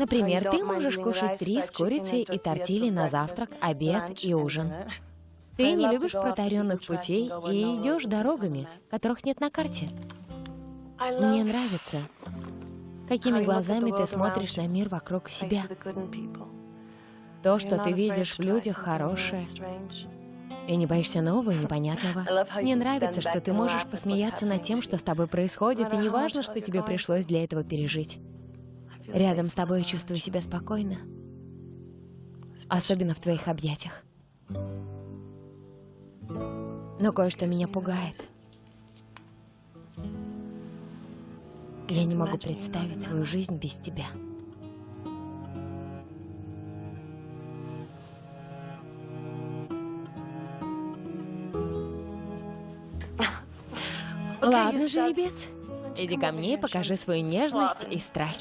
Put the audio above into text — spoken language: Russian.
Например, ты можешь кушать три с курицей и тортили на завтрак, обед и ужин. Ты не любишь протаренных путей и идешь дорогами, которых нет на карте. Мне нравится, какими глазами ты смотришь на мир вокруг себя. То, что ты видишь в людях, хорошее. И не боишься нового и непонятного. Мне нравится, что ты можешь посмеяться над тем, что с тобой происходит, и не важно, что тебе пришлось для этого пережить. Рядом с тобой я чувствую себя спокойно. Особенно в твоих объятиях. Но кое-что меня пугает. Я не могу представить свою жизнь без тебя. Ладно, жеребец, иди ко мне и покажи свою нежность и страсть.